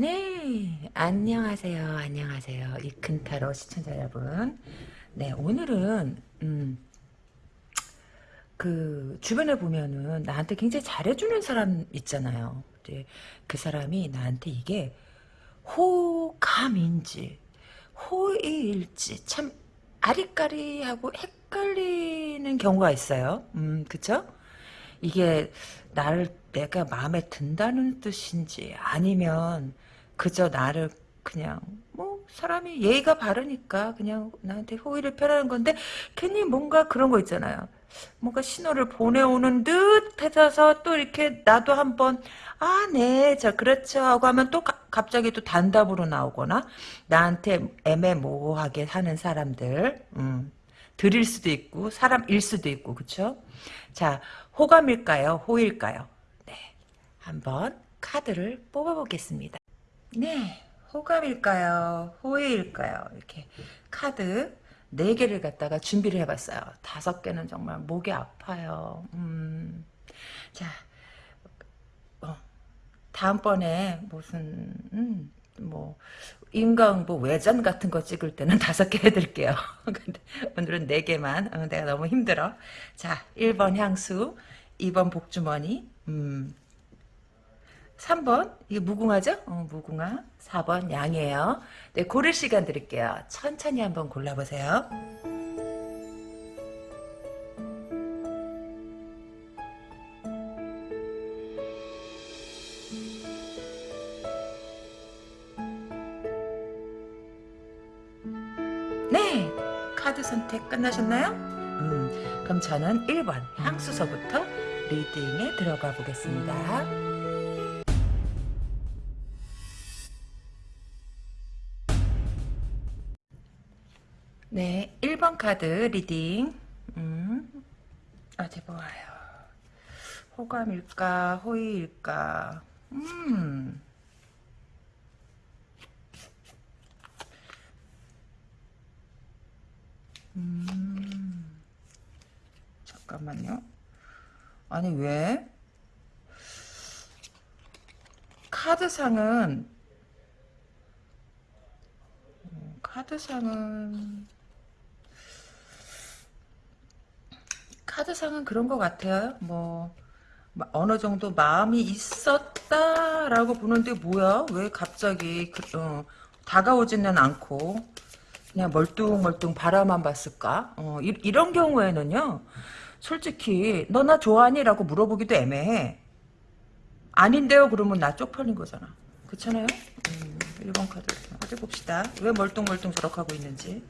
네, 안녕하세요. 안녕하세요. 이큰타로 시청자 여러분. 네, 오늘은 음, 그 주변에 보면은 나한테 굉장히 잘해주는 사람 있잖아요. 이제 그 사람이 나한테 이게 호감인지 호의일지 참 아리까리하고 헷갈리는 경우가 있어요. 음, 그쵸? 이게 나를 내가 마음에 든다는 뜻인지 아니면 그저 나를 그냥 뭐 사람이 예의가 바르니까 그냥 나한테 호의를 표하는 건데 괜히 뭔가 그런 거 있잖아요. 뭔가 신호를 보내오는 듯 해서 또 이렇게 나도 한번 아, 네, 저 그렇죠 하고 하면 또 가, 갑자기 또 단답으로 나오거나 나한테 애매모호하게 하는 사람들 음, 들일 수도 있고 사람일 수도 있고 그쵸? 자, 호감일까요? 호일까요? 네, 한번 카드를 뽑아보겠습니다. 네, 호감일까요? 호의일까요? 이렇게 카드 4개를 갖다가 준비를 해봤어요. 다섯 개는 정말 목이 아파요. 음, 자, 어, 다음번에 무슨, 음, 뭐, 인강보 외전 같은 거 찍을 때는 다섯 개 해드릴게요. 근데 오늘은 네 개만. 어, 내가 너무 힘들어. 자, 1번 향수, 2번 복주머니, 음, 3번 이게 무궁화죠? 어, 무궁화 4번 양이에요. 네, 고를 시간 드릴게요. 천천히 한번 골라보세요. 네, 카드 선택 끝나셨나요? 음, 그럼 저는 1번 향수서부터 reading에 들어가 보겠습니다. 카드 reading. 음, 어디 보아요. 호감일까, 호의일까. 음. 음. 잠깐만요. 아니, 왜? 카드상은, 음, 카드상은, 카드상은 그런 것 같아요. 뭐 어느 정도 마음이 있었다라고 보는데 뭐야? 왜 갑자기 그, 어, 다가오지는 않고 그냥 멀뚱멀뚱 바라만 봤을까? 어, 이, 런 경우에는요. 솔직히 너 나 좋아하니? 라고 물어보기도 애매해. 아닌데요? 그러면 나 쪽팔린 거잖아. 그렇잖아요? 음, 1번 카드 어디 봅시다. 왜 멀뚱멀뚱 저렇게 하고 있는지.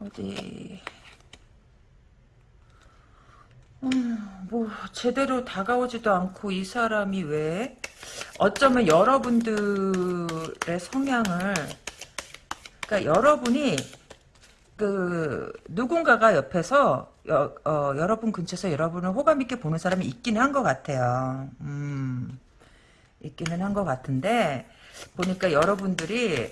어디 음, 뭐 제대로 다가오지도 않고 이 사람이 왜 어쩌면 여러분들의 성향을 그러니까 여러분이 그 누군가가 옆에서 여, 어, 여러분 근처에서 여러분을 호감 있게 보는 사람이 있기는 한 것 같아요. 음, 있기는 한 것 같은데 보니까 여러분들이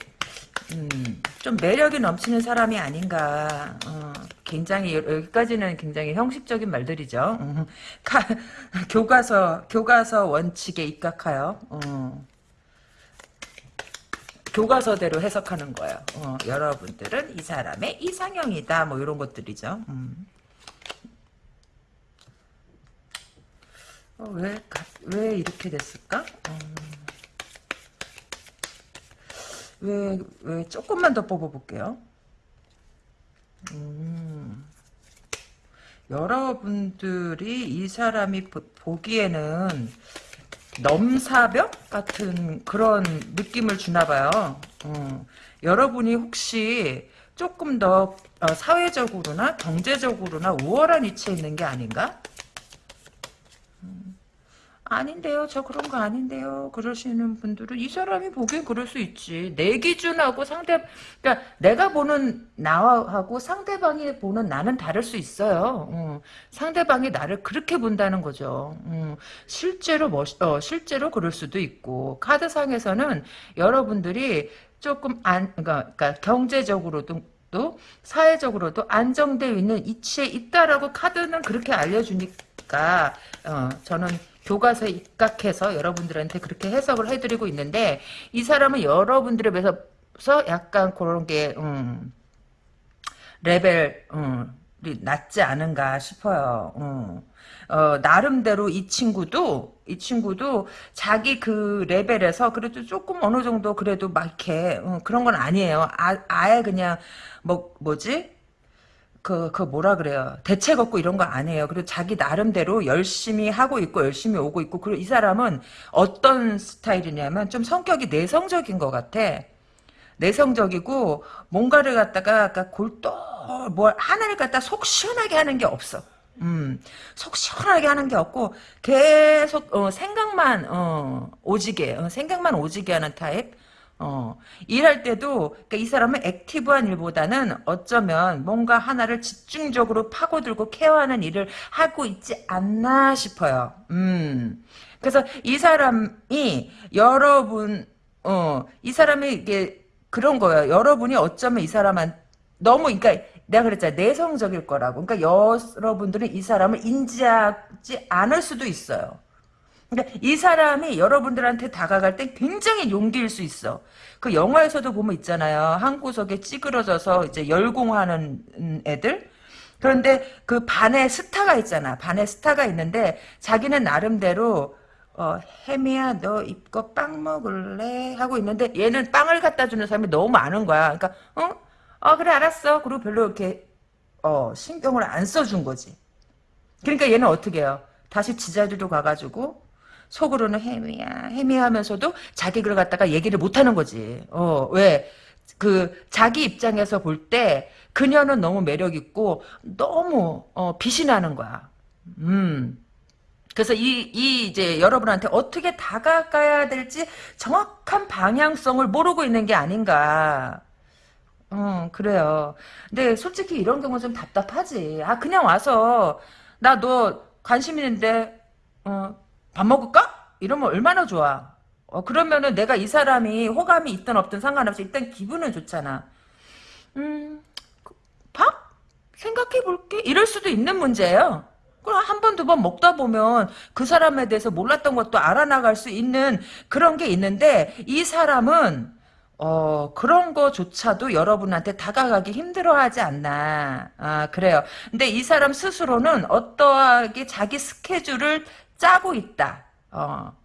음, 좀 매력이 넘치는 사람이 아닌가. 어, 굉장히 여기까지는 굉장히 형식적인 말들이죠. 음, 가, 교과서 교과서 원칙에 입각하여 어, 교과서대로 해석하는 거예요. 어, 여러분들은 이 사람의 이상형이다. 뭐 이런 것들이죠. 음. 어, 왜, 왜 이렇게 됐을까? 어. 왜, 왜, 조금만 더 뽑아볼게요. 음, 여러분들이 이 사람이 보, 기에는 넘사벽 같은 그런 느낌을 주나봐요. 어, 여러분이 혹시 조금 더 어, 사회적으로나 경제적으로나 우월한 위치에 있는 게 아닌가? 아닌데요. 저 그런 거 아닌데요. 그러시는 분들은 이 사람이 보기엔 그럴 수 있지. 내 기준하고 상대 그러니까 내가 보는 나하고 상대방이 보는 나는 다를 수 있어요. 어, 상대방이 나를 그렇게 본다는 거죠. 어, 실제로 멋 어, 실제로 그럴 수도 있고 카드상에서는 여러분들이 조금 안 그러니까, 그러니까 경제적으로도 또 사회적으로도 안정되어 있는 이치에 있다라고 카드는 그렇게 알려주니까 어, 저는 교과서에 입각해서 여러분들한테 그렇게 해석을 해드리고 있는데 이 사람은 여러분들에 비해서 약간 그런 게 음, 레벨 음, 낮지 않은가 싶어요. 음. 어, 나름대로 이 친구도 이 친구도 자기 그 레벨에서 그래도 조금 어느 정도 그래도 막 이렇게 어, 그런 건 아니에요. 아, 아예 그냥 뭐 뭐지? 그, 그 뭐라 그래요. 대책 없고 이런 거 아니에요. 그리고 자기 나름대로 열심히 하고 있고 열심히 오고 있고 그리고 이 사람은 어떤 스타일이냐면 좀 성격이 내성적인 것 같아. 내성적이고 뭔가를 갖다가 골똘 뭘 하나를 갖다 속 시원하게 하는 게 없어. 음, 속 시원하게 하는 게 없고 계속 어, 생각만 어, 오지게 어, 생각만 오지게 하는 타입. 어, 일할 때도 그러니까 이 사람은 액티브한 일보다는 어쩌면 뭔가 하나를 집중적으로 파고들고 케어하는 일을 하고 있지 않나 싶어요. 음. 그래서 이 사람이 여러분 어, 이 사람이 이게 그런 거예요. 여러분이 어쩌면 이 사람한 너무 그러니까 내가 그랬잖아 내성적일 거라고. 그러니까 여러분들은 이 사람을 인지하지 않을 수도 있어요. 그러니까 이 사람이 여러분들한테 다가갈 때 굉장히 용기일 수 있어. 그 영화에서도 보면 있잖아요. 한 구석에 찌그러져서 이제 열공하는 애들. 그런데 그 반에 스타가 있잖아. 반에 스타가 있는데 자기는 나름대로 어, 혜미야, 너 입고 빵 먹을래? 하고 있는데, 얘는 빵을 갖다 주는 사람이 너무 많은 거야. 그러니까, 어? 어, 그래, 알았어. 그리고 별로 이렇게, 어, 신경을 안 써준 거지. 그러니까 얘는 어떻게 해요? 다시 지자리로 가가지고, 속으로는 혜미야, 혜미야 하면서도 자기 글 갖다가 얘기를 못 하는 거지. 어, 왜? 그, 자기 입장에서 볼 때, 그녀는 너무 매력 있고, 너무, 어, 빛이 나는 거야. 음. 그래서 이, 이 이제 여러분한테 어떻게 다가가야 될지 정확한 방향성을 모르고 있는 게 아닌가. 어, 그래요. 근데 솔직히 이런 경우 좀 답답하지. 아, 그냥 와서, 나 너 관심 있는데, 어, 밥 먹을까? 이러면 얼마나 좋아. 어, 그러면은 내가 이 사람이 호감이 있든 없든 상관없이 일단 기분은 좋잖아. 음, 밥? 생각해 볼게. 이럴 수도 있는 문제예요. 그럼 한 번, 두 번 먹다 보면 그 사람에 대해서 몰랐던 것도 알아나갈 수 있는 그런 게 있는데 이 사람은 어, 그런 거조차도 여러분한테 다가가기 힘들어 하지 않나. 아, 그래요. 근데 이 사람 스스로는 어떠하게 자기 스케줄을 짜고 있다. 어.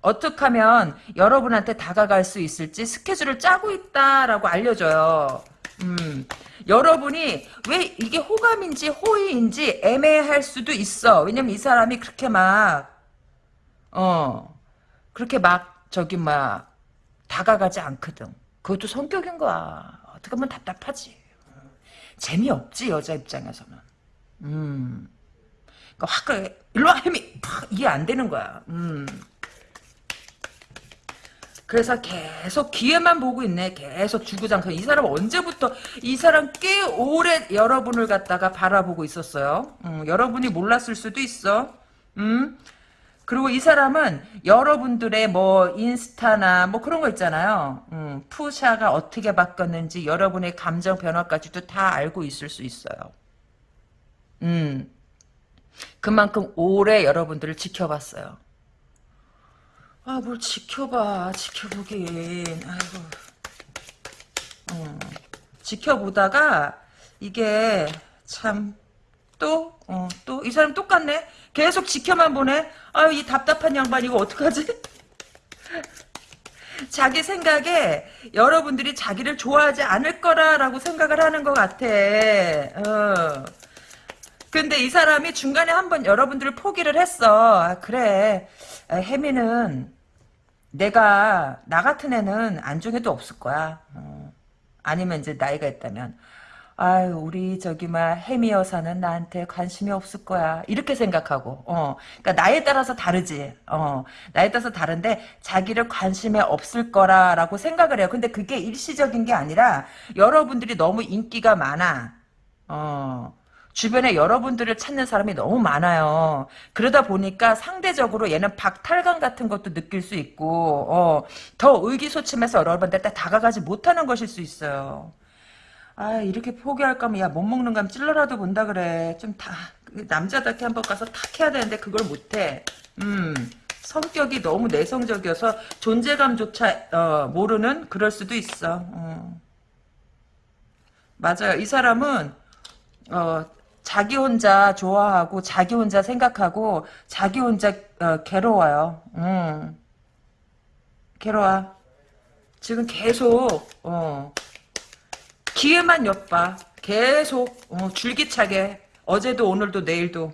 어떻게 하면 여러분한테 다가갈 수 있을지 스케줄을 짜고 있다라고 알려줘요. 음. 여러분이 왜 이게 호감인지 호의인지 애매할 수도 있어. 왜냐면 이 사람이 그렇게 막, 어, 그렇게 막, 저기 막, 다가가지 않거든. 그것도 성격인 거야. 어떻게 보면 답답하지. 재미없지, 여자 입장에서는. 음. 그러니까 확, 그래. 일로 와, 햄이! 팍! 이게 안 되는 거야. 음. 그래서 계속 기회만 보고 있네. 계속 주구장창. 이 사람 언제부터 이 사람 꽤 오래 여러분을 갖다가 바라보고 있었어요. 음, 여러분이 몰랐을 수도 있어. 음. 그리고 이 사람은 여러분들의 뭐 인스타나 뭐 그런 거 있잖아요. 음, 푸샤가 어떻게 바뀌었는지 여러분의 감정 변화까지도 다 알고 있을 수 있어요. 음. 그만큼 오래 여러분들을 지켜봤어요. 아, 뭘 지켜봐. 지켜보긴. 아이고. 어. 지켜보다가, 이게, 참, 또, 어, 또, 이 사람 똑같네? 계속 지켜만 보네? 아유, 이 답답한 양반, 이거 어떡하지? 자기 생각에 여러분들이 자기를 좋아하지 않을 거라라고 생각을 하는 것 같아. 어. 근데 이 사람이 중간에 한번 여러분들을 포기를 했어. 아, 그래. 혜미는 내가 나 같은 애는 안중에도 없을 거야. 어. 아니면 이제 나이가 있다면 아유 우리 저기 막 혜미 여사는 나한테 관심이 없을 거야 이렇게 생각하고 어 그러니까 나에 따라서 다르지 어 나에 따라서 다른데 자기를 관심에 없을 거라라고 생각을 해요 근데 그게 일시적인 게 아니라 여러분들이 너무 인기가 많아 어 주변에 여러분들을 찾는 사람이 너무 많아요. 그러다 보니까 상대적으로 얘는 박탈감 같은 것도 느낄 수 있고 어, 더 의기소침해서 여러분들한테 다가가지 못하는 것일 수 있어요. 아 이렇게 포기할 거면 야 못 먹는 감 찔러라도 본다 그래 좀 다 남자답게 한번 가서 탁 해야 되는데 그걸 못해 음 성격이 너무 내성적이어서 존재감조차 어, 모르는 그럴 수도 있어 어. 맞아요 이 사람은 어, 자기 혼자 좋아하고 자기 혼자 생각하고 자기 혼자 어, 괴로워요. 음. 괴로워. 지금 계속 어, 기회만 엿봐. 계속 어, 줄기차게. 어제도 오늘도 내일도.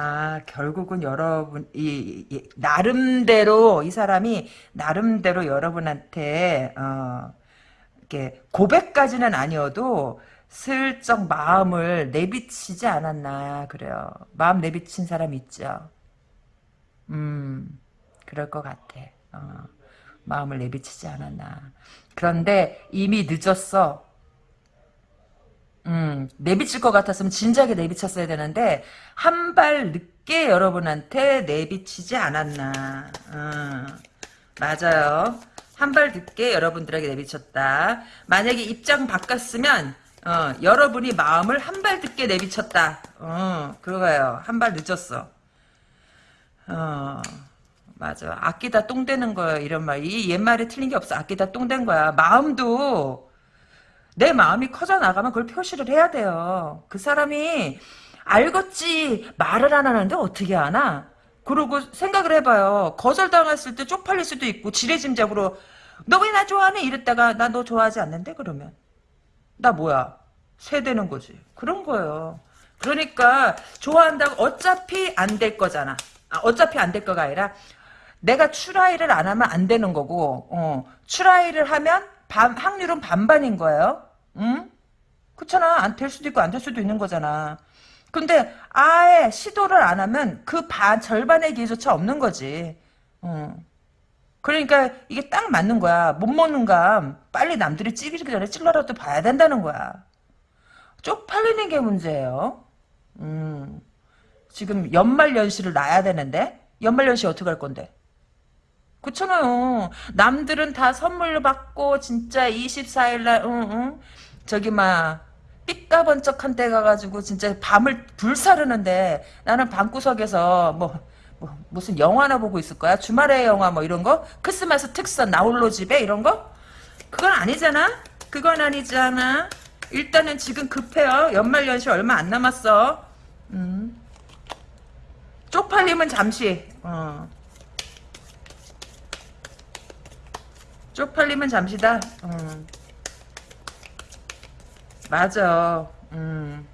아 결국은 여러분 이, 이 나름대로 이 사람이 나름대로 여러분한테 어, 이렇게 고백까지는 아니어도 슬쩍 마음을 내비치지 않았나 그래요. 마음 내비친 사람 있죠. 음 그럴 것 같아. 어, 마음을 내비치지 않았나. 그런데 이미 늦었어. 음, 내비칠 것 같았으면 진작에 내비쳤어야 되는데 한 발 늦게 여러분한테 내비치지 않았나. 음, 맞아요. 한 발 늦게 여러분들에게 내비쳤다. 만약에 입장 바꿨으면 어, 여러분이 마음을 한 발 늦게 내비쳤다. 어, 그거예요. 한 발 늦었어. 어. 맞아. 아끼다 똥 되는 거야. 이런 말. 이 옛말에 틀린 게 없어. 아끼다 똥 된 거야. 마음도 내 마음이 커져 나가면 그걸 표시를 해야 돼요. 그 사람이 알겠지 말을 안 하는데 어떻게 하나? 그러고 생각을 해봐요. 거절당했을 때 쪽팔릴 수도 있고 지레짐작으로 너 왜 나 좋아하니? 이랬다가 나 너 좋아하지 않는데 그러면 나 뭐야? 세대는 거지. 그런 거예요. 그러니까 좋아한다고 어차피 안 될 거잖아. 아, 어차피 안 될 거가 아니라 내가 추라이를 안 하면 안 되는 거고 어, 추라이를 하면 반, 확률은 반반인 거예요. 응? 그렇잖아. 안 될 수도 있고 안 될 수도 있는 거잖아. 근데 아예 시도를 안 하면 그 반 절반의 기회조차 없는 거지. 어. 그러니까 이게 딱 맞는 거야. 못 먹는 감 빨리 남들이 찌기 전에 찔러라도 봐야 된다는 거야. 쪽팔리는 게 문제예요. 음. 지금 연말연시를 놔야 되는데 연말연시 어떻게 할 건데? 그렇잖아요. 남들은 다 선물로 받고 진짜 24일날 응, 응. 저기 막 삐까번쩍한 데 가가지고 진짜 밤을 불사르는데 나는 방구석에서 뭐, 뭐 무슨 영화나 보고 있을 거야? 주말의 영화 뭐 이런 거? 크리스마스 특선 나홀로 집에 이런 거? 그건 아니잖아? 그건 아니잖아. 일단은 지금 급해요. 연말 연시 얼마 안 남았어. 음. 쪽팔림은 잠시. 어. 쪽팔림은 잠시다. 음. 맞아. 음.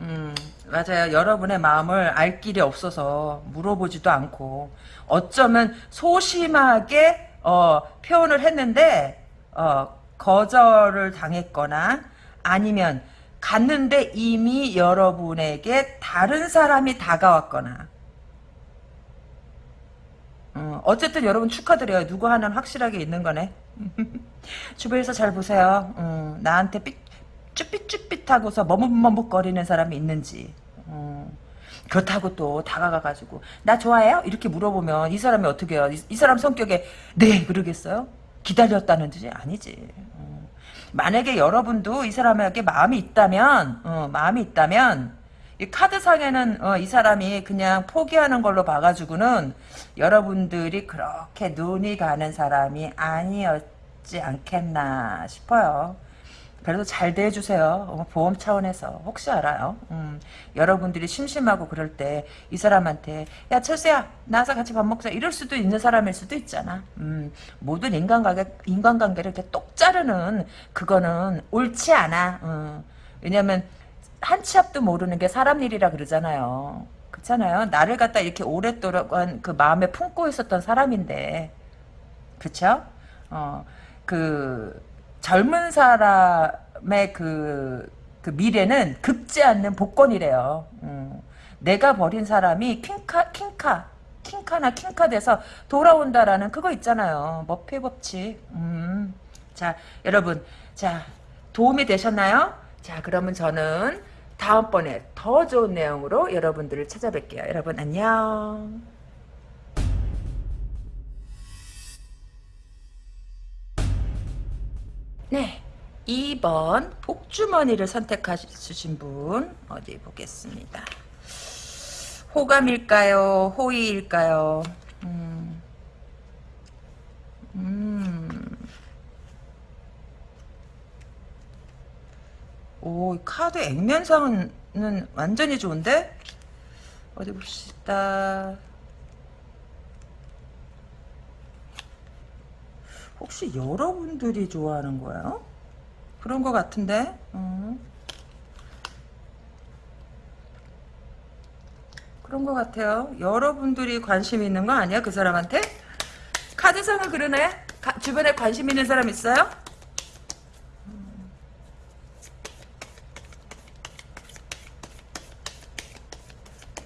음, 맞아요. 여러분의 마음을 알 길이 없어서 물어보지도 않고 어쩌면 소심하게 어, 표현을 했는데 어, 거절을 당했거나 아니면 갔는데 이미 여러분에게 다른 사람이 다가왔거나 어, 어쨌든 여러분 축하드려요. 누구 하나는 확실하게 있는 거네. 주변에서 잘 보세요. 어, 나한테 삐, 쭈삣쭈삣하고서 머뭇머뭇거리는 사람이 있는지. 어, 그렇다고 또 다가가가지고 나 좋아해요? 이렇게 물어보면 이 사람이 어떻게 해요? 이, 이 사람 성격에 네 그러겠어요? 기다렸다는 뜻이 아니지. 어, 만약에 여러분도 이 사람에게 마음이 있다면 어, 마음이 있다면 이 카드상에는 어, 이 사람이 그냥 포기하는 걸로 봐가지고는 여러분들이 그렇게 눈이 가는 사람이 아니었지 않겠나 싶어요. 그래도 잘 대해주세요. 어, 보험 차원에서 혹시 알아요. 음, 여러분들이 심심하고 그럴 때 이 사람한테 야 철수야 나와서 같이 밥 먹자 이럴 수도 있는 사람일 수도 있잖아. 음, 모든 인간관계, 인간관계를 이렇게 똑 자르는 그거는 옳지 않아. 음, 왜냐면 한 치 앞도 모르는 게 사람 일이라 그러잖아요. 그렇잖아요. 나를 갖다 이렇게 오랫동안 그 마음에 품고 있었던 사람인데, 그쵸? 어, 그, 젊은 사람의 그, 그 미래는 급지 않는 복권이래요. 음. 내가 버린 사람이 킹카, 킹카, 킹카나 킹카 돼서 돌아온다라는 그거 있잖아요. 머피 법칙. 음. 자, 여러분. 자, 도움이 되셨나요? 자, 그러면 저는 다음번에 더 좋은 내용으로 여러분들을 찾아뵐게요. 여러분 안녕. 네. 2번 복주머니를 선택하신 분 어디 보겠습니다. 호감일까요? 호의일까요? 음. 음. 오, 이 카드 액면상은 완전히 좋은데? 어디 봅시다. 혹시 여러분들이 좋아하는 거예요? 그런 것 같은데? 음. 그런 것 같아요. 여러분들이 관심 있는 거 아니야? 그 사람한테? 카드상을 그러네? 가, 주변에 관심 있는 사람 있어요?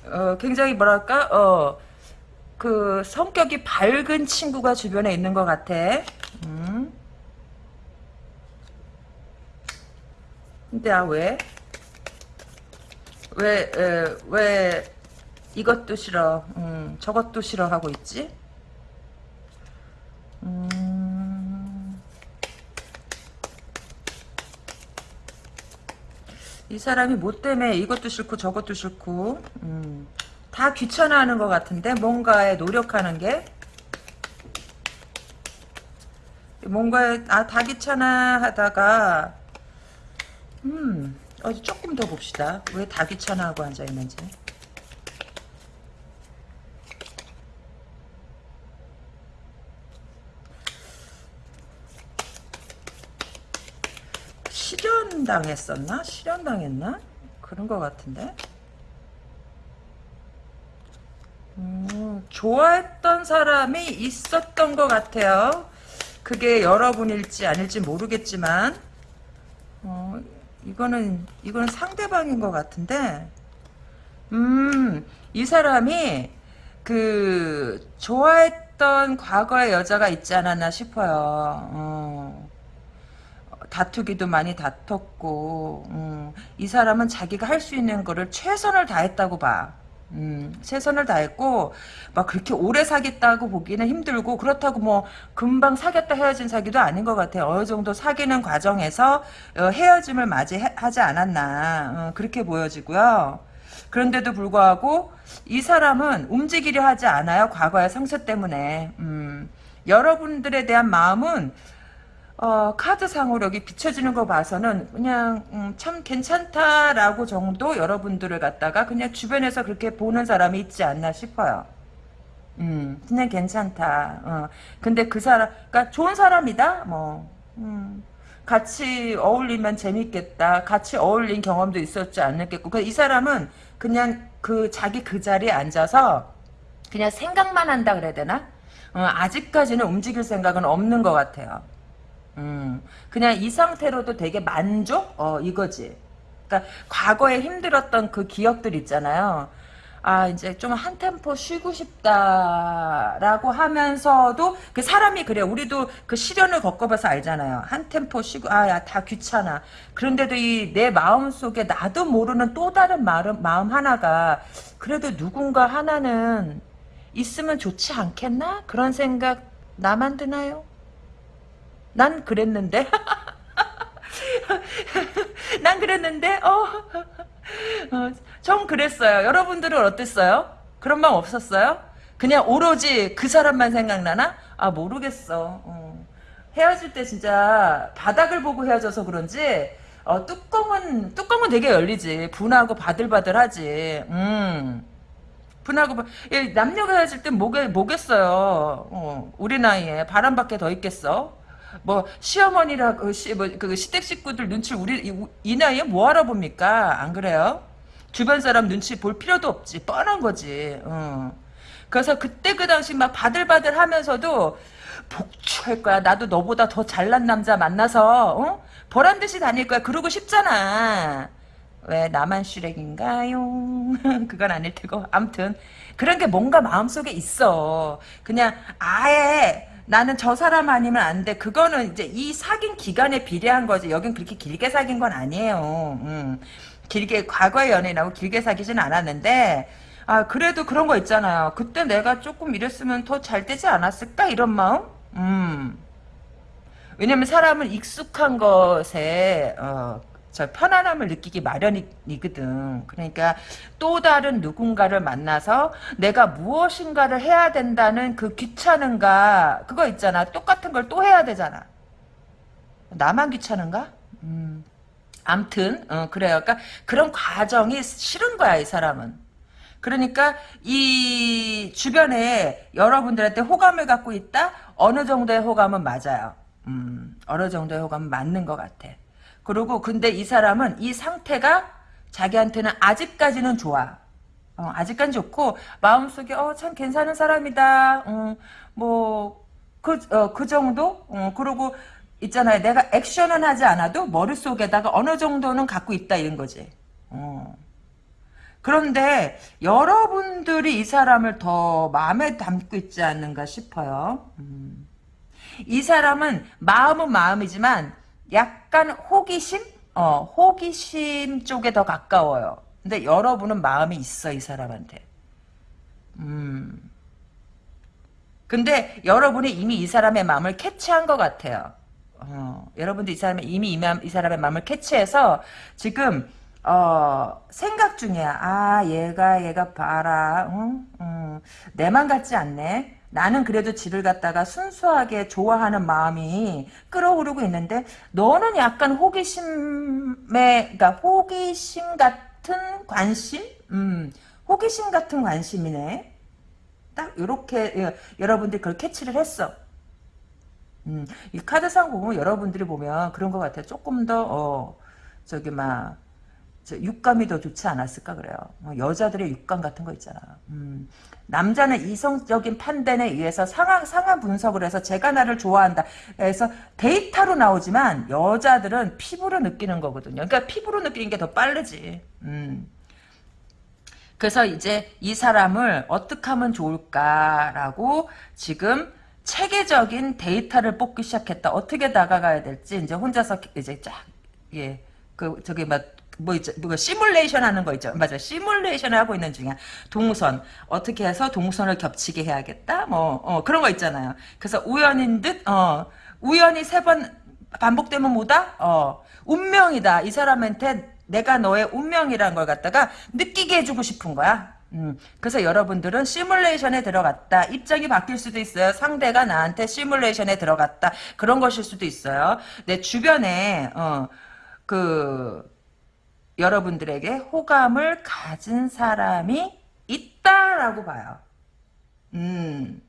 어, 굉장히 뭐랄까, 어, 그 성격이 밝은 친구가 주변에 있는 것 같아. 음. 근데 아 왜? 왜, 에, 왜 이것도 싫어, 음, 저것도 싫어 하고 있지? 음, 이 사람이 뭐 때문에 이것도 싫고 저것도 싫고 음, 다 귀찮아하는 것 같은데 뭔가에 노력하는 게 뭔가에 아다 귀찮아 하다가 음 어디 조금 더 봅시다 왜 다 귀찮아 하고 앉아 있는지 실현당했었나? 실현당했나? 그런 것 같은데 음, 좋아했던 사람이 있었던 것 같아요. 그게 여러분일지 아닐지 모르겠지만, 어, 이거는, 이거는 상대방인 것 같은데, 음, 이 사람이, 그, 좋아했던 과거의 여자가 있지 않았나 싶어요. 어. 다투기도 많이 다퉜고, 음, 이 사람은 자기가 할 수 있는 거를 최선을 다했다고 봐. 음, 최선을 다했고 막 그렇게 오래 사귀었다고 보기는 힘들고 그렇다고 뭐 금방 사귀었다 헤어진 사귀도 아닌 것 같아요. 어느 정도 사귀는 과정에서 어, 헤어짐을 맞이하지 않았나 어, 그렇게 보여지고요. 그런데도 불구하고 이 사람은 움직이려 하지 않아요. 과거의 상처 때문에. 음, 여러분들에 대한 마음은 어, 카드상으로 여기 비춰지는 거 봐서는 그냥 음, 참 괜찮다라고 정도 여러분들을 갖다가 그냥 주변에서 그렇게 보는 사람이 있지 않나 싶어요. 음, 그냥 괜찮다. 어. 근데 그 사람, 그니까 좋은 사람이다. 뭐, 음, 같이 어울리면 재밌겠다. 같이 어울린 경험도 있었지 않겠고. 그이 사람은 그냥 그 자기 그 자리에 앉아서 그냥 생각만 한다 그래야 되나? 어, 아직까지는 움직일 생각은 없는 것 같아요. 음, 그냥 이 상태로도 되게 만족? 어, 이거지. 그러니까 과거에 힘들었던 그 기억들 있잖아요. 아, 이제 좀 한 템포 쉬고 싶다라고 하면서도 그 사람이 그래. 우리도 그 시련을 겪어봐서 알잖아요. 한 템포 쉬고, 아, 야, 다 귀찮아. 그런데도 이 내 마음 속에 나도 모르는 또 다른 마음, 마음 하나가 그래도 누군가 하나는 있으면 좋지 않겠나? 그런 생각 나만 드나요? 난 그랬는데. 난 그랬는데, 어, 어, 전 그랬어요. 여러분들은 어땠어요? 그런 마음 없었어요? 그냥 오로지 그 사람만 생각나나? 아, 모르겠어. 어. 헤어질 때 진짜 바닥을 보고 헤어져서 그런지, 어, 뚜껑은, 뚜껑은 되게 열리지. 분하고 바들바들하지. 음. 분하고, 남녀가 헤어질 땐 뭐겠, 뭐겠어요. 어, 우리 나이에 바람밖에 더 있겠어? 뭐 시어머니라고 시, 뭐, 그 시댁 식구들 눈치 우리 이, 이 나이에 뭐 알아봅니까? 안 그래요? 주변 사람 눈치 볼 필요도 없지 뻔한 거지. 어. 그래서 그때 그 당시 막 바들바들 하면서도 복주할 거야. 나도 너보다 더 잘난 남자 만나서 어? 보란 듯이 다닐 거야. 그러고 싶잖아. 왜 나만 슈렉인가요? 그건 아닐 테고 암튼 그런 게 뭔가 마음속에 있어. 그냥 아예 나는 저 사람 아니면 안 돼. 그거는 이제 이 사귄 기간에 비례한 거지. 여긴 그렇게 길게 사귄 건 아니에요. 음. 길게 과거의 연인하고 길게 사귀진 않았는데 아 그래도 그런 거 있잖아요. 그때 내가 조금 이랬으면 더 잘 되지 않았을까 이런 마음. 음. 왜냐면 사람은 익숙한 것에 어, 저 편안함을 느끼기 마련이거든. 그러니까 또 다른 누군가를 만나서 내가 무엇인가를 해야 된다는 그 귀찮은가 그거 있잖아. 똑같은 걸 또 해야 되잖아. 나만 귀찮은가? 음. 암튼 어, 그래요. 그러니까 그런 과정이 싫은 거야 이 사람은. 그러니까 이 주변에 여러분들한테 호감을 갖고 있다? 어느 정도의 호감은 맞아요. 음, 어느 정도의 호감은 맞는 것 같아. 그리고 근데 이 사람은 이 상태가 자기한테는 아직까지는 좋아. 어, 아직까지 좋고 마음속에 어, 참 괜찮은 사람이다. 어, 뭐그 어, 그 정도. 어, 그리고 있잖아요. 내가 액션은 하지 않아도 머릿속에다가 어느 정도는 갖고 있다 이런 거지. 어. 그런데 여러분들이 이 사람을 더 마음에 담고 있지 않는가 싶어요. 음. 이 사람은 마음은 마음이지만 약간 호기심? 어, 호기심 쪽에 더 가까워요. 근데 여러분은 마음이 있어, 이 사람한테. 음. 근데 여러분이 이미 이 사람의 마음을 캐치한 것 같아요. 어, 여러분도 이 사람의, 이미 이, 이 사람의 마음을 캐치해서 지금, 어, 생각 중이야. 아, 얘가, 얘가 봐라. 응? 응. 내만 같지 않네. 나는 그래도 지를 갖다가 순수하게 좋아하는 마음이 끌어오르고 있는데 너는 약간 호기심에 그러니까 호기심 같은 관심? 음, 호기심 같은 관심이네. 딱 이렇게 예, 여러분들이 그걸 캐치를 했어. 음, 이 카드상 보면 여러분들이 보면 그런 것 같아요. 조금 더 어, 저기 막 육감이 더 좋지 않았을까 그래요. 어, 여자들의 육감 같은 거 있잖아. 음, 남자는 이성적인 판단에 의해서 상황 상황 분석을 해서 제가 나를 좋아한다. 그래서 데이터로 나오지만 여자들은 피부로 느끼는 거거든요. 그러니까 피부로 느끼는 게 더 빠르지. 음. 그래서 이제 이 사람을 어떻게 하면 좋을까라고 지금 체계적인 데이터를 뽑기 시작했다. 어떻게 다가가야 될지 이제 혼자서 이제 쫙 예. 그 저기 막 뭐 있죠, 뭐 시뮬레이션 하는 거 있죠. 맞아, 시뮬레이션을 하고 있는 중이야. 동선 어떻게 해서 동선을 겹치게 해야겠다. 뭐 어, 그런 거 있잖아요. 그래서 우연인 듯, 어, 우연히 세 번 반복되면 뭐다? 어, 운명이다. 이 사람한테 내가 너의 운명이란 걸 갖다가 느끼게 해주고 싶은 거야. 음, 그래서 여러분들은 시뮬레이션에 들어갔다. 입장이 바뀔 수도 있어요. 상대가 나한테 시뮬레이션에 들어갔다. 그런 것일 수도 있어요. 내 주변에 어, 그 여러분들에게 호감을 가진 사람이 있다라고 봐요. 음,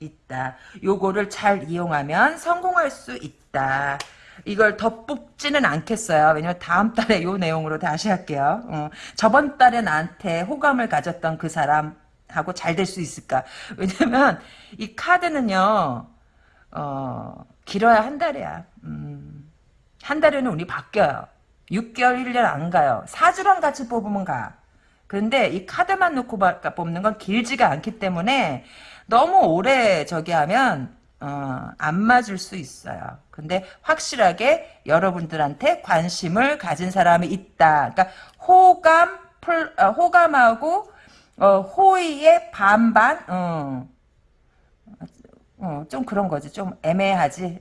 있다. 요거를 잘 이용하면 성공할 수 있다. 이걸 더 뽑지는 않겠어요. 왜냐면 다음 달에 요 내용으로 다시 할게요. 어, 저번 달에 나한테 호감을 가졌던 그 사람하고 잘 될 수 있을까? 왜냐면 이 카드는요. 어, 길어야 한 달이야. 음, 한 달에는 운이 바뀌어요. 6개월, 1년 안 가요. 사주랑 같이 뽑으면 가. 그런데 이 카드만 놓고 뽑는 건 길지가 않기 때문에 너무 오래 저기 하면 어, 안 맞을 수 있어요. 근데 확실하게 여러분들한테 관심을 가진 사람이 있다. 그러니까 호감, 풀, 어, 호감하고 어, 호의의 반반, 어, 어, 좀 그런 거지. 좀 애매하지.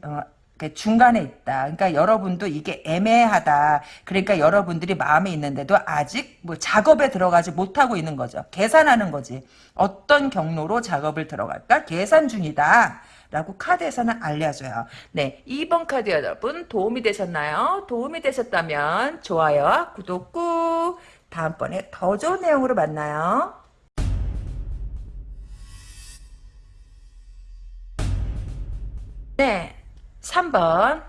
어, 그 중간에 있다. 그러니까 여러분도 이게 애매하다. 그러니까 여러분들이 마음에 있는데도 아직 뭐 작업에 들어가지 못하고 있는 거죠. 계산하는 거지. 어떤 경로로 작업을 들어갈까? 계산 중이다. 라고 카드에서는 알려줘요. 네, 2번 카드 여러분 도움이 되셨나요? 도움이 되셨다면 좋아요와 구독 꾹 다음번에 더 좋은 내용으로 만나요. 네, 3번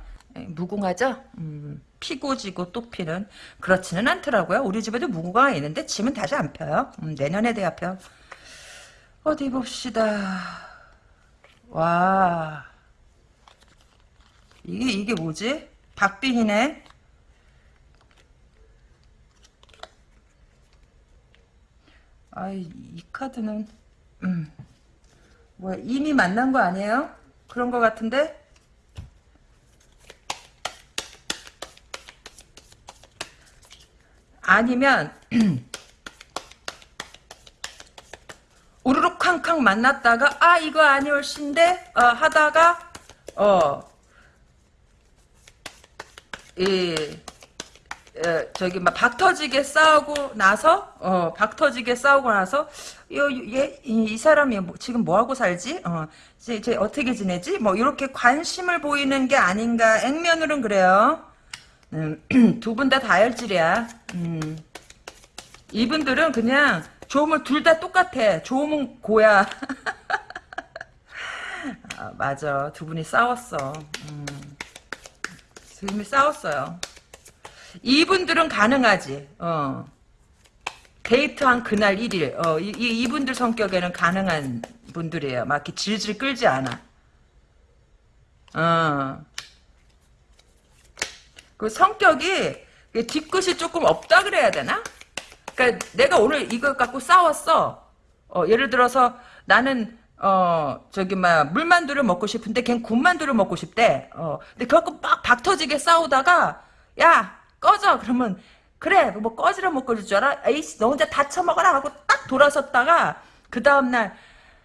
무궁화죠? 음, 피고 지고 또 피는 그렇지는 않더라고요. 우리 집에도 무궁화가 있는데 지면 다시 안 펴요. 음, 내년에 돼야 펴. 어디 봅시다. 와 이게 이게 뭐지? 박빙이네. 아이 이 카드는 음, 뭐 이미 만난 거 아니에요? 그런 거 같은데? 아니면 우르르 쾅쾅 만났다가 아 이거 아니올신데? 어, 하다가 어이 에, 저기 막 박터지게 싸우고 나서 어 박터지게 싸우고 나서 얘이 이 사람이 뭐, 지금 뭐 하고 살지? 어 이제 어떻게 지내지? 뭐 이렇게 관심을 보이는 게 아닌가? 액면으로는 그래요 음, 두 분 다 다혈질이야 음. 이분들은 그냥 조음을 둘 다 똑같아 조음은 고야 아, 맞아 두 분이 싸웠어 음. 두 분이 싸웠어요 이분들은 가능하지. 어. 데이트한 그날 1일. 어, 이, 이, 분들 성격에는 가능한 분들이에요. 막 이렇게 질질 끌지 않아. 어. 그 성격이 뒤끝이 조금 없다 그래야 되나? 그러니까 내가 오늘 이걸 갖고 싸웠어. 어, 예를 들어서 나는 어 저기 막 물만두를 먹고 싶은데 걘 군만두를 먹고 싶대. 어 근데 그갖고 막 박터지게 싸우다가 야 꺼져 그러면 그래 뭐 꺼지라 못 꺼질 줄 알아? 에이씨 너 혼자 다 처먹어라 하고 딱 돌아섰다가 그 다음날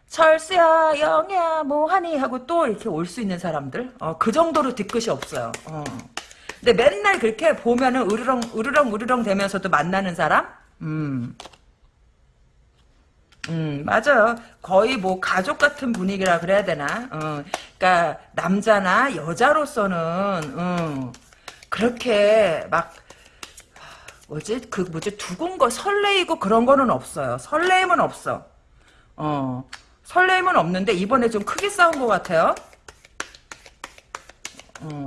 철수야 영희야 뭐하니 하고 또 이렇게 올 수 있는 사람들 어, 그 정도로 뒤끝이 없어요 어. 근데 맨날 그렇게 보면은 으르렁 으르렁 으르렁 되면서도 만나는 사람 음. 음, 맞아요. 거의 뭐 가족 같은 분위기라 그래야 되나? 어, 그러니까 남자나 여자로서는 어, 그렇게 막 뭐지 그 뭐지 두근거 설레이고 그런 거는 없어요. 설레임은 없어. 어 설레임은 없는데 이번에 좀 크게 싸운 것 같아요. 어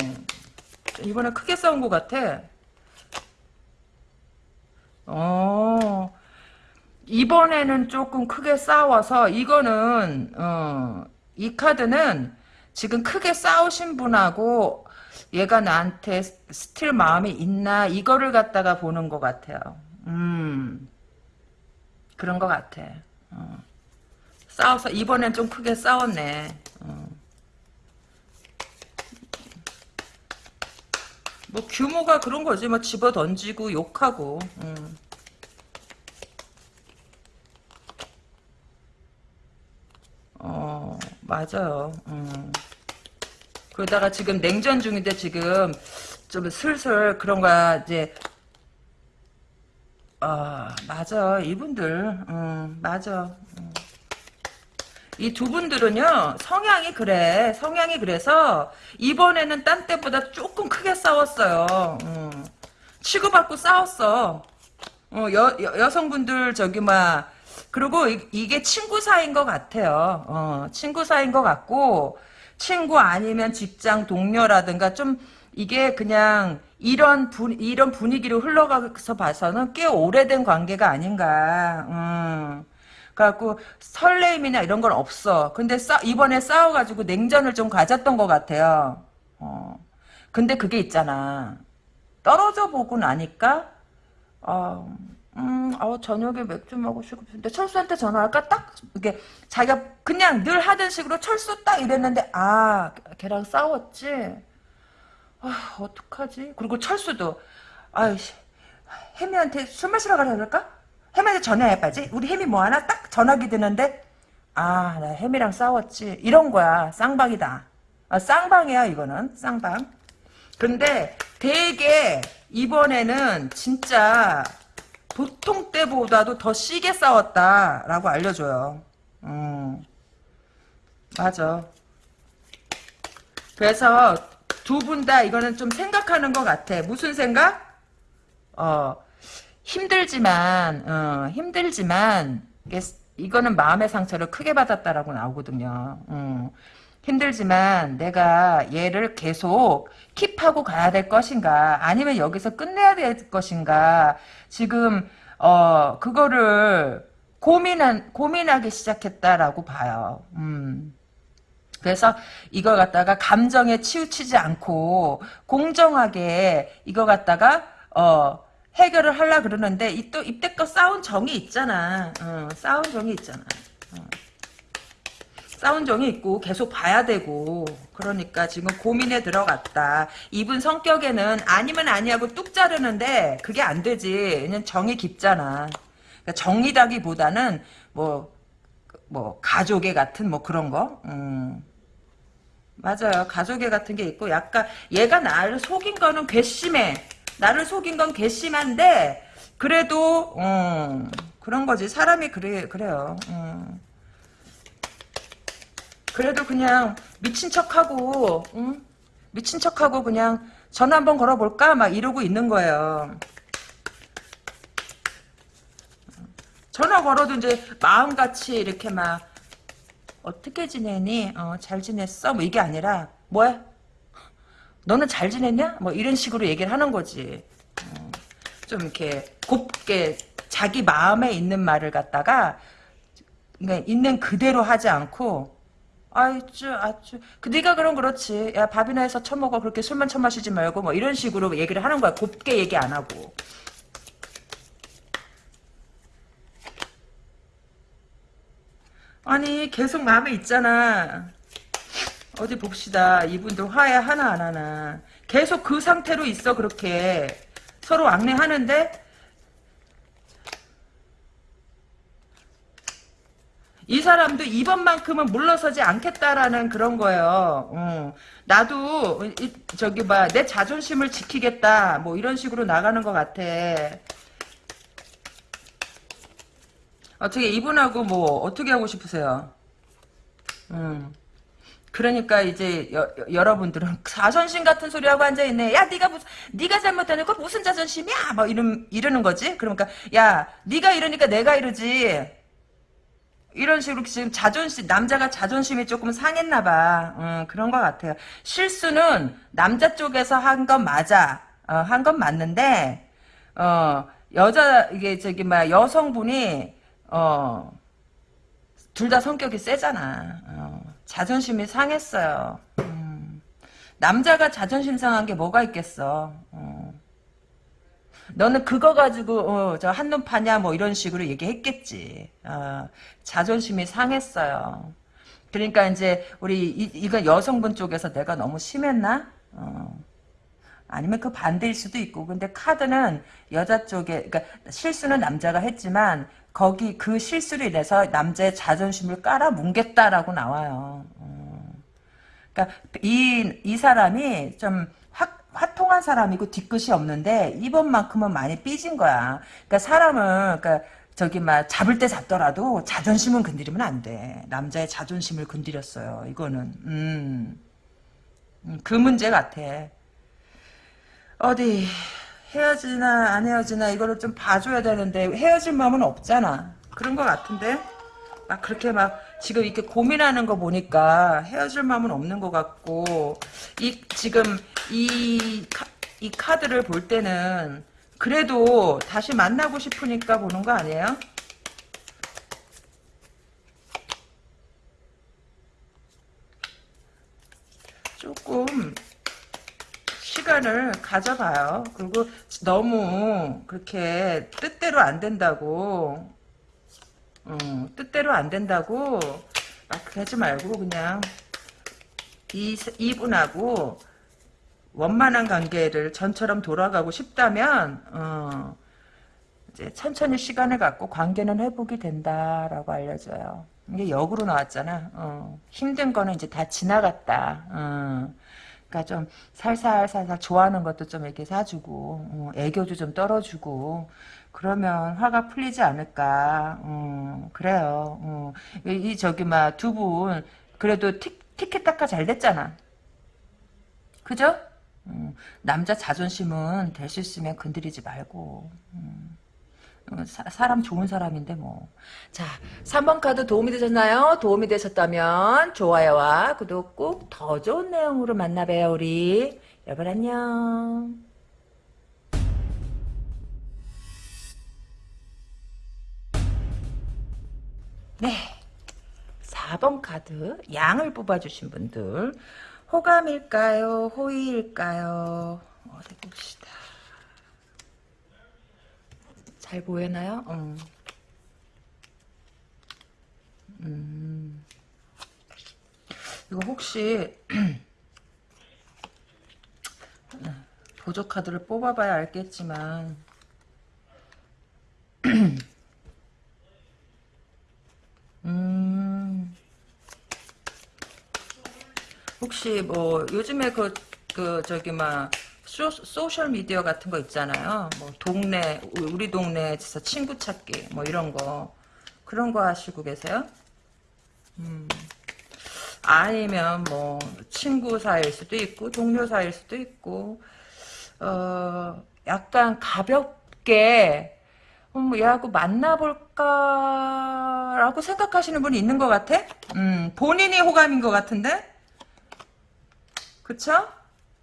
이번에 크게 싸운 것 같아. 어 이번에는 조금 크게 싸워서 이거는 어, 이 카드는 지금 크게 싸우신 분하고 얘가 나한테 still 마음이 있나 이거를 갖다가 보는 것 같아요. 음 그런 것 같아. 어. 싸워서 이번엔 좀 크게 싸웠네. 어. 뭐 규모가 그런 거지 뭐 집어 던지고 욕하고. 음. 어 맞아요. 음. 그러다가 지금 냉전 중인데 지금 좀 슬슬 그런 거야 이제 아 맞아 이분들 음, 맞아 음. 이 두 분들은요 성향이 그래 성향이 그래서 이번에는 딴 때보다 조금 크게 싸웠어요 음. 치고받고 싸웠어 어, 여, 여, 여 성분들 저기 막 그리고 이, 게 친구 사이인 것 같아요 어, 친구 사이인 것 같고 친구 아니면 직장 동료라든가 좀 이게 그냥 이런 분 이런 분위기로 흘러가서 봐서는 꽤 오래된 관계가 아닌가. 음. 그래갖고 설레임이나 이런 건 없어. 근데 싸, 이번에 싸워가지고 냉전을 좀 가졌던 것 같아요. 어. 근데 그게 있잖아. 떨어져 보고 나니까 어, 음, 어, 저녁에 맥주 먹고 싶은데 철수한테 전화할까? 딱 이게 자기가 그냥 늘 하던 식으로 철수 딱 이랬는데 아 걔랑 싸웠지. 아 어떡하지? 그리고 철수도 아이씨 혜미한테 술 마시러 가라 그럴까? 혜미한테 전화해봐지. 우리 혜미 뭐하나? 딱 전화기 드는데 아나 혜미랑 싸웠지. 이런 거야 쌍방이다. 아, 쌍방이야 이거는 쌍방. 근데 되게 이번에는 진짜 보통 때보다도 더 시게 싸웠다라고 알려줘요. 음, 맞아. 그래서 두 분 다 이거는 좀 생각하는 것 같아. 무슨 생각? 어, 힘들지만, 어, 힘들지만, 이거는 마음의 상처를 크게 받았다라고 나오거든요. 음. 힘들지만 내가 얘를 계속 킵하고 가야 될 것인가 아니면 여기서 끝내야 될 것인가 지금 어 그거를 고민한 고민하기 시작했다라고 봐요. 음. 그래서 이걸 갖다가 감정에 치우치지 않고 공정하게 이거 갖다가 어 해결을 하려 그러는데 이또 이때껏 싸운 정이 있잖아. 어, 싸운 정이 있잖아. 어. 싸운 정이 있고 계속 봐야 되고 그러니까 지금 고민에 들어갔다. 이분 성격에는 아니면 아니하고 뚝 자르는데 그게 안 되지. 그냥 정이 깊잖아. 그러니까 정이라기보다는 뭐, 뭐, 가족의 같은 뭐 그런 거. 음. 맞아요. 가족애 같은 게 있고 약간 얘가 나를 속인 거는 괘씸해. 나를 속인 건 괘씸한데 그래도 음, 그런 거지. 사람이 그래 그래요. 음. 그래도 그냥 미친 척하고 응? 미친 척하고 그냥 전화 한번 걸어볼까 막 이러고 있는 거예요. 전화 걸어도 이제 마음같이 이렇게 막 어떻게 지내니? 어, 잘 지냈어? 뭐 이게 아니라 뭐야? 너는 잘 지냈냐? 뭐 이런 식으로 얘기를 하는 거지. 어, 좀 이렇게 곱게 자기 마음에 있는 말을 갖다가 그러니까 있는 그대로 하지 않고 아이쭈 아쭈. 그 네가 그럼 그렇지. 야 밥이나 해서 처먹어. 그렇게 술만 처마시지 말고. 뭐 이런 식으로 얘기를 하는 거야. 곱게 얘기 안 하고. 아니 계속 마음에 있잖아 어디 봅시다 이분도 화해 하나 안 하나 계속 그 상태로 있어 그렇게 서로 왕래하는데 이 사람도 이번만큼은 물러서지 않겠다라는 그런 거예요. 어. 나도 이, 저기 봐내 자존심을 지키겠다 뭐 이런 식으로 나가는 것 같아. 어떻게 이분하고 뭐 어떻게 하고 싶으세요? 음. 그러니까 이제 여, 러분들은 자존심 같은 소리 하고 앉아 있네. 야, 네가 무슨 네가 잘못하니까 무슨 자존심이야? 뭐 이런 이러는 거지. 그러니까 야, 네가 이러니까 내가 이러지. 이런 식으로 지금 자존심 남자가 자존심이 조금 상했나 봐. 음, 그런 것 같아요. 실수는 남자 쪽에서 한 건 맞아. 어, 한 건 맞는데 어, 여자 이게 저기 막 여성분이 어, 둘 다 성격이 세잖아. 어, 자존심이 상했어요. 음, 남자가 자존심 상한 게 뭐가 있겠어. 어. 너는 그거 가지고 어, 저 한눈 파냐 뭐 이런 식으로 얘기했겠지. 어, 자존심이 상했어요. 그러니까 이제 우리 이, 이거 여성분 쪽에서 내가 너무 심했나? 어. 아니면 그 반대일 수도 있고 근데 카드는 여자 쪽에 그러니까 실수는 남자가 했지만 거기 그 실수로 인해서 남자의 자존심을 깔아뭉갰다라고 나와요. 어. 그러니까 이, 이 사람이 좀 화통한 사람이고 뒤끝이 없는데 이번만큼은 많이 삐진 거야. 그러니까 사람은 그러니까 저기 막 잡을 때 잡더라도 자존심은 건드리면 안 돼. 남자의 자존심을 건드렸어요. 이거는 음, 음, 그 문제 같아. 어디 헤어지나 안 헤어지나 이거를 좀 봐줘야 되는데 헤어질 마음은 없잖아. 그런 것 같은데 막 그렇게 막 지금 이렇게 고민하는 거 보니까 헤어질 마음은 없는 것 같고 이 지금 이, 카, 이 카드를 볼 때는 그래도 다시 만나고 싶으니까 보는 거 아니에요? 조금 시간을 가져봐요. 그리고 너무 그렇게 뜻대로 안 된다고 어, 뜻대로 안 된다고 막 하지 말고 그냥 이, 이분하고 원만한 관계를 전처럼 돌아가고 싶다면 어, 이제 천천히 시간을 갖고 관계는 회복이 된다라고 알려줘요. 이게 역으로 나왔잖아. 어, 힘든 거는 이제 다 지나갔다. 어, 그러니까 좀 살살살살 좋아하는 것도 좀 이렇게 사주고 어, 애교도 좀 떨어주고 그러면 화가 풀리지 않을까. 어, 그래요. 어. 이, 저기 막 두 분 그래도 티, 티켓타카 잘 됐잖아. 그죠? 음, 남자 자존심은 될 수 있으면 건드리지 말고. 음. 어, 사, 사람 좋은 사람인데 뭐. 자, 3번 카드 도움이 되셨나요? 도움이 되셨다면 좋아요와 구독 꼭 더 좋은 내용으로 만나봬요, 우리. 여러분 안녕. 네. 4번 카드 양을 뽑아주신 분들 호감일까요? 호의일까요? 어디 봅시다. 잘 보이나요? 음. 음. 이거 혹시 보조 카드를 뽑아봐야 알겠지만 음. 혹시 뭐 요즘에 그, 그 저기 막 소, 소셜 미디어 같은 거 있잖아요. 뭐 동네 우리 동네에서 친구 찾기 뭐 이런 거 그런 거 하시고 계세요? 음. 아니면 뭐 친구 사이일 수도 있고 동료 사이일 수도 있고 어 약간 가볍게 음, 얘하고 만나볼까라고 생각하시는 분이 있는 것 같아? 음, 본인이 호감인 것 같은데? 그쵸?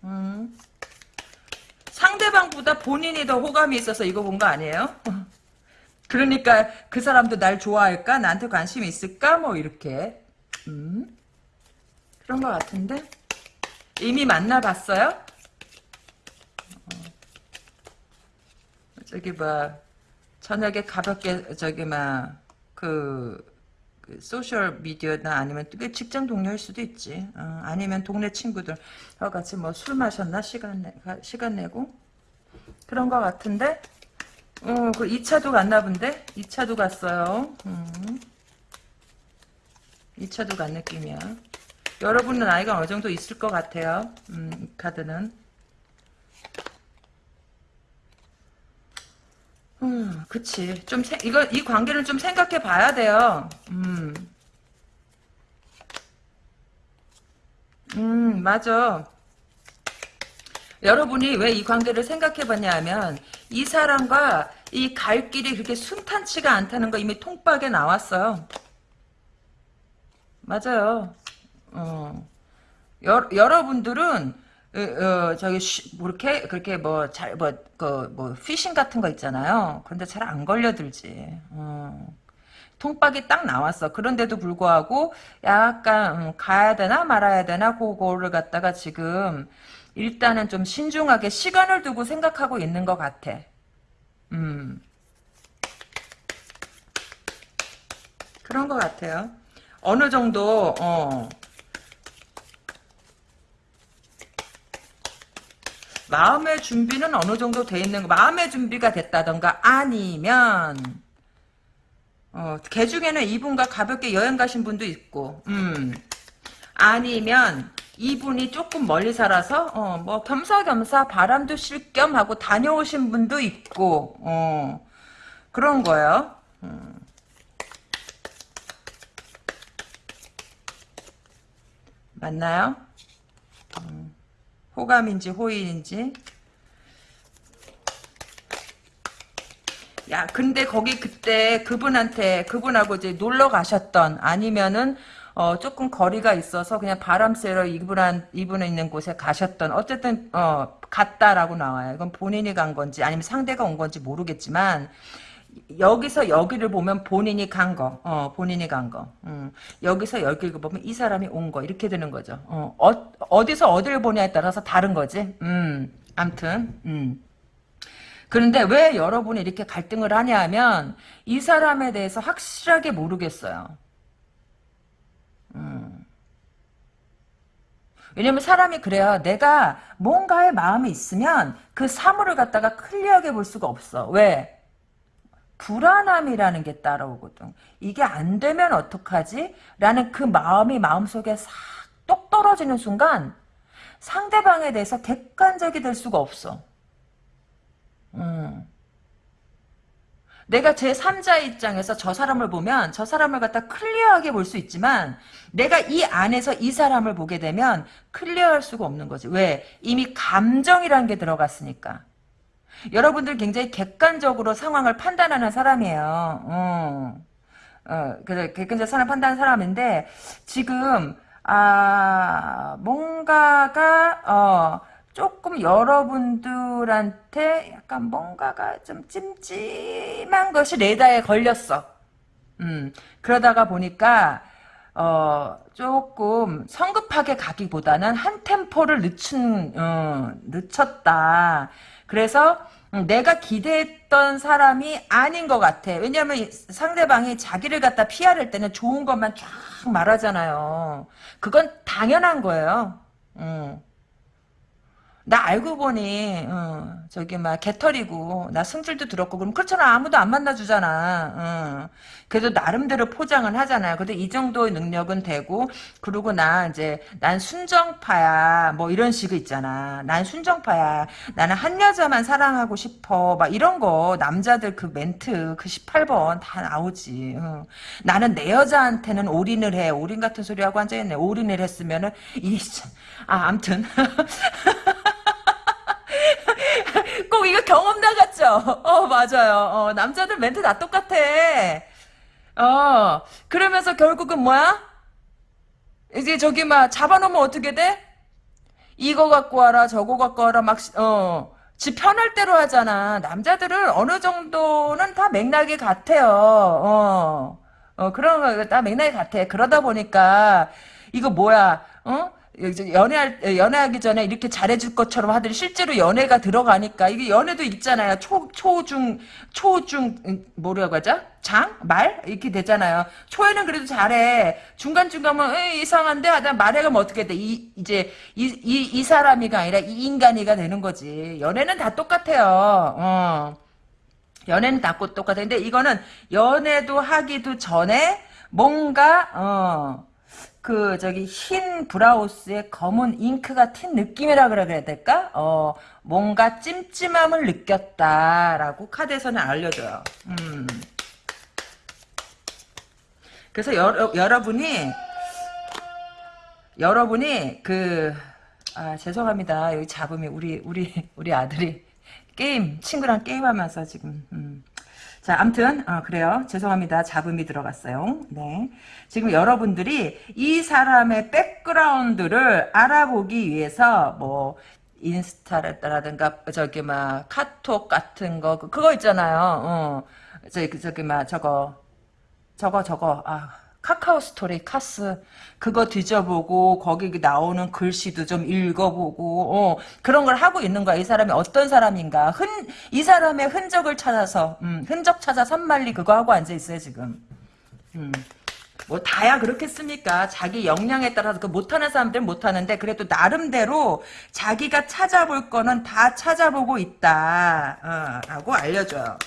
음. 상대방보다 본인이 더 호감이 있어서 이거 본 거 아니에요? 그러니까 그 사람도 날 좋아할까? 나한테 관심이 있을까? 뭐 이렇게 음. 그런 것 같은데? 이미 만나봤어요? 어. 저기 뭐 저녁에 가볍게 저기 막그 그 소셜 미디어나 아니면 그 직장 동료일 수도 있지. 어, 아니면 동네 친구들 어 같이 뭐 술 마셨나 시간 내 시간 내고 그런 것 같은데. 어, 그 2차도 갔나 본데? 2차도 갔어요. 음. 2차도 간 느낌이야. 여러분은 나이가 어느 정도 있을 것 같아요. 음, 이 카드는. 음, 그치. 좀, 세, 이거, 이 관계를 좀 생각해 봐야 돼요. 음. 음, 맞아. 여러분이 왜 이 관계를 생각해 봤냐 하면, 이 사람과 이 갈 길이 그렇게 순탄치가 않다는 거 이미 통박에 나왔어요. 맞아요. 어. 여, 여러분들은 어, 어, 저기 쉬, 뭐 이렇게 그렇게 뭐 잘 뭐그뭐 피싱 같은 거 있잖아요. 그런데 잘 안 걸려들지. 어. 통박이 딱 나왔어. 그런데도 불구하고 약간 음, 가야 되나 말아야 되나 그거를 갖다가 지금 일단은 좀 신중하게 시간을 두고 생각하고 있는 것 같아. 음. 그런 것 같아요. 어느 정도 어. 마음의 준비는 어느 정도 돼 있는 거 마음의 준비가 됐다던가 아니면 어, 개 중에는 이분과 가볍게 여행 가신 분도 있고 음 아니면 이분이 조금 멀리 살아서 어, 뭐 겸사겸사 바람도 쉴 겸 하고 다녀오신 분도 있고 어, 그런 거예요. 음. 맞나요? 음. 호감인지 호의인지 야 근데 거기 그때 그분한테 그분하고 이제 놀러 가셨던 아니면은 어 조금 거리가 있어서 그냥 바람 쐬러 이분한 이분에 있는 곳에 가셨던 어쨌든 어 갔다라고 나와요. 이건 본인이 간 건지 아니면 상대가 온 건지 모르겠지만 여기서 여기를 보면 본인이 간 거, 어, 본인이 간 거. 음, 여기서 여기를 보면 이 사람이 온 거, 이렇게 되는 거죠. 어, 어 디서 어디를 보냐에 따라서 다른 거지. 음, 암튼, 음. 그런데 왜 여러분이 이렇게 갈등을 하냐 하면, 이 사람에 대해서 확실하게 모르겠어요. 음. 왜냐면 사람이 그래요. 내가 뭔가에 마음이 있으면 그 사물을 갖다가 클리어하게 볼 수가 없어. 왜? 불안함이라는 게 따라오거든. 이게 안 되면 어떡하지? 라는 그 마음이 마음속에 싹 똑 떨어지는 순간 상대방에 대해서 객관적이 될 수가 없어. 음. 내가 제3자의 입장에서 저 사람을 보면 저 사람을 갖다 클리어하게 볼 수 있지만 내가 이 안에서 이 사람을 보게 되면 클리어할 수가 없는 거지. 왜? 이미 감정이라는 게 들어갔으니까. 여러분들 굉장히 객관적으로 상황을 판단하는 사람이에요. 어. 어, 객관적 사람 판단하는 사람인데, 지금, 아, 뭔가가, 어, 조금 여러분들한테 약간 뭔가가 좀 찜찜한 것이 레다에 걸렸어. 음, 그러다가 보니까, 어, 조금 성급하게 가기보다는 한 템포를 늦춘, 어, 늦췄다. 그래서 음, 내가 기대했던 사람이 아닌 것 같아. 왜냐하면 상대방이 자기를 갖다 피하를 때는 좋은 것만 쫙 말하잖아요. 그건 당연한 거예요. 음. 나 알고 보니 어, 저기 막 개털이고 나 승질도 들었고 그럼 그렇잖아. 아무도 안 만나주잖아. 어. 그래도 나름대로 포장은 하잖아요. 근데 이 정도의 능력은 되고 그리고 나 이제 난 순정파야. 뭐 이런 식이 있잖아. 난 순정파야. 나는 한 여자만 사랑하고 싶어. 막 이런 거 남자들 그 멘트 그 18번 다 나오지. 어. 나는 내 여자한테는 올인을 해. 올인 같은 소리 하고 앉아있네. 올인을 했으면은 이아 암튼 꼭 이거 경험 나갔죠? 어, 맞아요. 어, 남자들 멘트 다 똑같아. 어, 그러면서 결국은 뭐야? 이제 저기 막 잡아놓으면 어떻게 돼? 이거 갖고 와라, 저거 갖고 와라, 막, 어, 지 편할 대로 하잖아. 남자들은 어느 정도는 다 맥락이 같아요. 어, 어, 그런 거 다 맥락이 같아. 그러다 보니까, 이거 뭐야, 어? 연애할 연애하기 전에 이렇게 잘해줄 것처럼 하더니 실제로 연애가 들어가니까 이게 연애도 있잖아요. 초 초중 초중 음, 뭐라고 하죠? 장? 말? 이렇게 되잖아요. 초에는 그래도 잘해. 중간 중간은 이상한데 하다 말해 가면 어떻게 돼? 이 이제 이, 이, 이 사람이가 아니라 이 인간이가 되는 거지. 연애는 다 똑같아요. 어. 연애는 다 똑같아. 근데 이거는 연애도 하기도 전에 뭔가 어 그 저기 흰 브라우스에 검은 잉크가 튄 느낌이라 그래야 될까? 어 뭔가 찜찜함을 느꼈다라고 카드에서는 알려줘요. 음. 그래서 여러, 여러분이 여러분이 그 아, 죄송합니다. 여기 잡음이 우리 우리 우리 아들이 게임 친구랑 게임하면서 지금 음. 자, 암튼 어, 그래요. 죄송합니다. 잡음이 들어갔어요. 네. 지금 여러분들이 이 사람의 백그라운드를 알아보기 위해서 뭐 인스타라든가 저기 막 카톡 같은 거 그거 있잖아요. 어. 저기 저기 막 저거 저거 저거 아 카카오 스토리 카스 그거 뒤져보고 거기 나오는 글씨도 좀 읽어보고 어, 그런 걸 하고 있는 거야. 이 사람이 어떤 사람인가. 흔, 이 사람의 흔적을 찾아서 음, 흔적 찾아 산말리 그거 하고 앉아 있어요 지금. 음. 뭐 다야 그렇겠습니까? 자기 역량에 따라서 그 못하는 사람들은 못하는데 그래도 나름대로 자기가 찾아볼 거는 다 찾아보고 있다 어, 라고 알려줘요.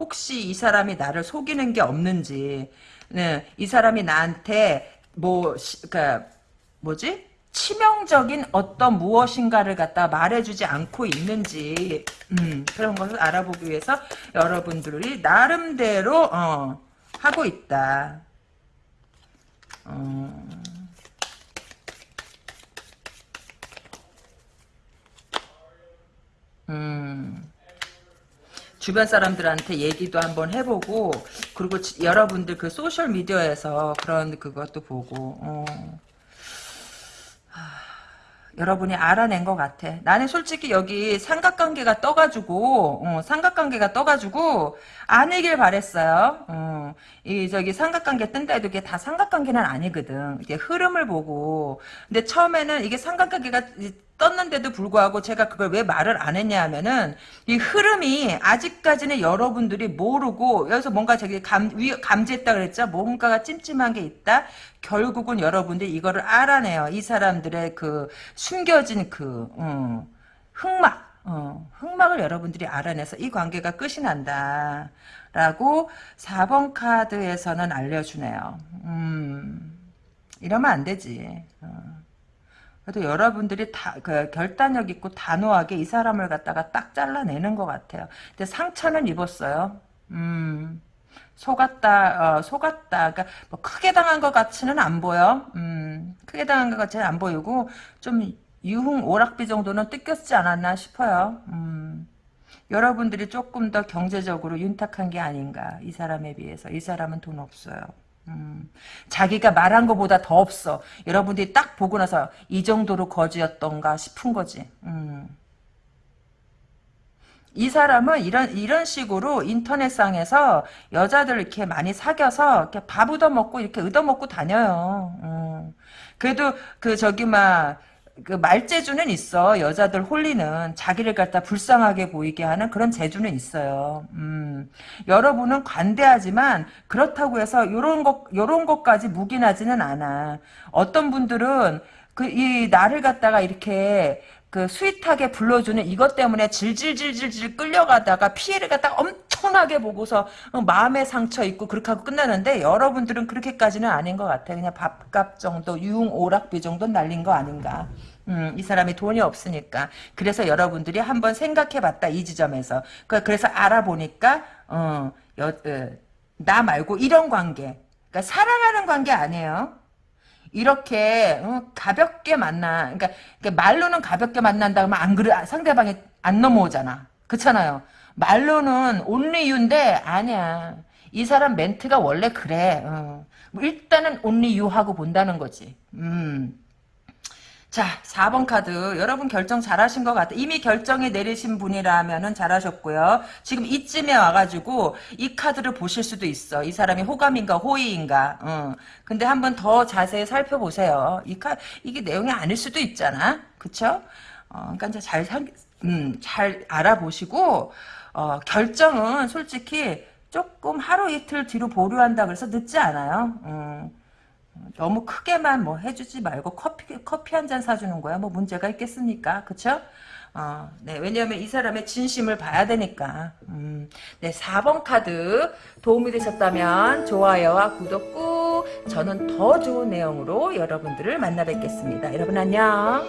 혹시 이 사람이 나를 속이는 게 없는지, 네, 이 사람이 나한테 뭐, 그니까 뭐지? 치명적인 어떤 무엇인가를 갖다 말해주지 않고 있는지 음, 그런 것을 알아보기 위해서 여러분들이 나름대로 어, 하고 있다. 어. 음. 주변 사람들한테 얘기도 한번 해보고 그리고 여러분들 그 소셜 미디어에서 그런 그것도 보고 어. 여러분이 알아낸 것 같아. 나는 솔직히 여기 삼각관계가 떠가지고 어, 삼각관계가 떠가지고 아니길 바랬어요. 어, 이 저기 삼각관계 뜬다 해도 이게 다 삼각관계는 아니거든. 이게 흐름을 보고 근데 처음에는 이게 삼각관계가 떴는데도 불구하고 제가 그걸 왜 말을 안 했냐 하면은 이 흐름이 아직까지는 여러분들이 모르고 여기서 뭔가 저기 감, 위, 감지했다 그랬죠? 뭔가가 찜찜한 게 있다? 결국은 여러분들이 이거를 알아내요. 이 사람들의 그 숨겨진 그 음, 흑막 어, 흑막을 여러분들이 알아내서 이 관계가 끝이 난다 라고 4번 카드에서는 알려주네요. 음, 이러면 안 되지. 어. 그래도 여러분들이 다, 그, 결단력 있고 단호하게 이 사람을 갖다가 딱 잘라내는 것 같아요. 근데 상처는 입었어요. 음, 속았다, 어, 속았다. 그러니까 뭐 크게 당한 것 같이는 안 보여. 음, 크게 당한 것 같이는 안 보이고, 좀 유흥 오락비 정도는 뜯겼지 않았나 싶어요. 음, 여러분들이 조금 더 경제적으로 윤탁한 게 아닌가. 이 사람에 비해서. 이 사람은 돈 없어요. 음, 자기가 말한 것보다 더 없어. 여러분들이 딱 보고 나서 이 정도로 거지였던가 싶은 거지. 음. 이 사람은 이런 이런 식으로 인터넷상에서 여자들 이렇게 많이 사귀어서 이렇게 밥 얻어먹고 이렇게 얻어먹고 다녀요. 음. 그래도 그 저기 막 그 말재주는 있어. 여자들 홀리는 자기를 갖다 불쌍하게 보이게 하는 그런 재주는 있어요. 음. 여러분은 관대하지만 그렇다고 해서 요런 것 요런 것까지 묵인하지는 않아. 어떤 분들은 그 이 나를 갖다가 이렇게 그 스윗하게 불러주는 이것 때문에 질질질질질 끌려가다가 피해를 갖다 엄청나게 보고서 어, 마음의 상처 있고 그렇게 하고 끝나는데 여러분들은 그렇게까지는 아닌 것 같아. 그냥 밥값 정도, 유흥 오락비 정도 날린 거 아닌가. 음, 이 사람이 돈이 없으니까. 그래서 여러분들이 한번 생각해봤다, 이 지점에서. 그, 그래서 알아보니까, 어, 여, 어, 나 말고 이런 관계. 그러니까 사랑하는 관계 아니에요. 이렇게 어, 가볍게 만나, 그러니까, 그러니까 말로는 가볍게 만난다 그러면 안 그래 상대방이 안 넘어오잖아. 그렇잖아요. 말로는 you인데 아니야. 이 사람 멘트가 원래 그래. 어. 뭐 일단은 only you 하고 본다는 거지. 음. 자, 4번 카드. 여러분 결정 잘하신 것 같아. 이미 결정이 내리신 분이라면은 잘하셨고요. 지금 이쯤에 와가지고 이 카드를 보실 수도 있어. 이 사람이 호감인가 호의인가. 어. 근데 한번 더 자세히 살펴보세요. 이 카, 이게 내용이 아닐 수도 있잖아. 그쵸? 어, 그러니까 이제 잘, 살- 음, 잘 알아보시고, 어, 결정은 솔직히 조금 하루 이틀 뒤로 보류한다 그래서 늦지 않아요. 음. 너무 크게만 뭐 해주지 말고 커피 커피 한 잔 사주는 거야. 뭐 문제가 있겠습니까? 그쵸? 어, 네. 왜냐하면 이 사람의 진심을 봐야 되니까. 음, 네 4번 카드 도움이 되셨다면 좋아요와 구독 꾹. 저는 더 좋은 내용으로 여러분들을 만나 뵙겠습니다. 여러분 안녕